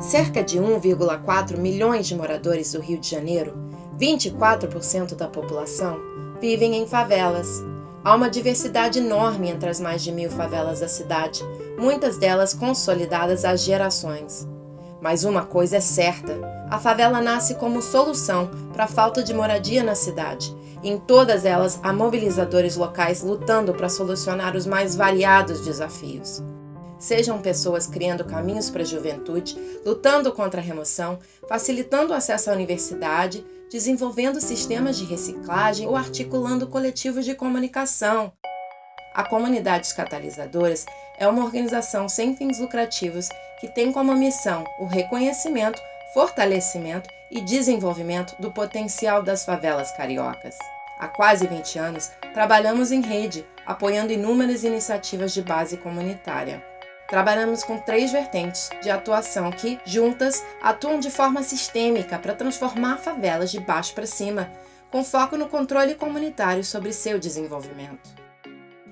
Cerca de 1,4 milhões de moradores do Rio de Janeiro, 24% da população, vivem em favelas. Há uma diversidade enorme entre as mais de mil favelas da cidade, muitas delas consolidadas há gerações. Mas uma coisa é certa: a favela nasce como solução para a falta de moradia na cidade. Em todas elas há mobilizadores locais lutando para solucionar os mais variados desafios. Sejam pessoas criando caminhos para a juventude, lutando contra a remoção, facilitando o acesso à universidade, desenvolvendo sistemas de reciclagem ou articulando coletivos de comunicação. A Comunidades Catalisadoras é uma organização sem fins lucrativos que tem como missão o reconhecimento, fortalecimento e desenvolvimento do potencial das favelas cariocas. Há quase 20 anos, trabalhamos em rede, apoiando inúmeras iniciativas de base comunitária. Trabalhamos com três vertentes de atuação que, juntas, atuam de forma sistêmica para transformar favelas de baixo para cima, com foco no controle comunitário sobre seu desenvolvimento.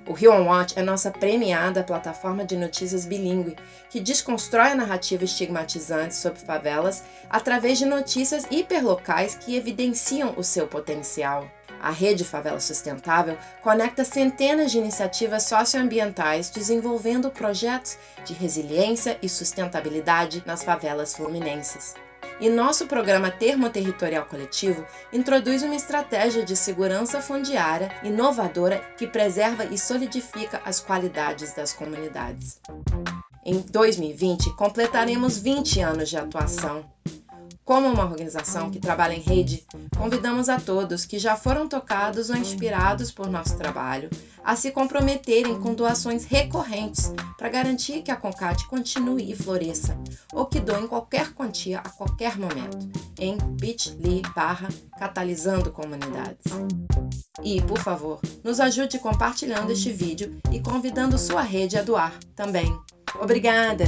O Rio On Watch é nossa premiada plataforma de notícias bilíngue, que desconstrói a narrativa estigmatizante sobre favelas através de notícias hiperlocais que evidenciam o seu potencial. A Rede Favela Sustentável conecta centenas de iniciativas socioambientais desenvolvendo projetos de resiliência e sustentabilidade nas favelas fluminenses. E nosso programa Termoterritorial Coletivo introduz uma estratégia de segurança fundiária inovadora que preserva e solidifica as qualidades das comunidades. Em 2020, completaremos 20 anos de atuação como uma organização que trabalha em rede, convidamos a todos que já foram tocados ou inspirados por nosso trabalho a se comprometerem com doações recorrentes para garantir que a CONCAT continue e floresça, ou que doem qualquer quantia a qualquer momento, em bit.ly barra catalisando comunidades. E, por favor, nos ajude compartilhando este vídeo e convidando sua rede a doar também. Obrigada!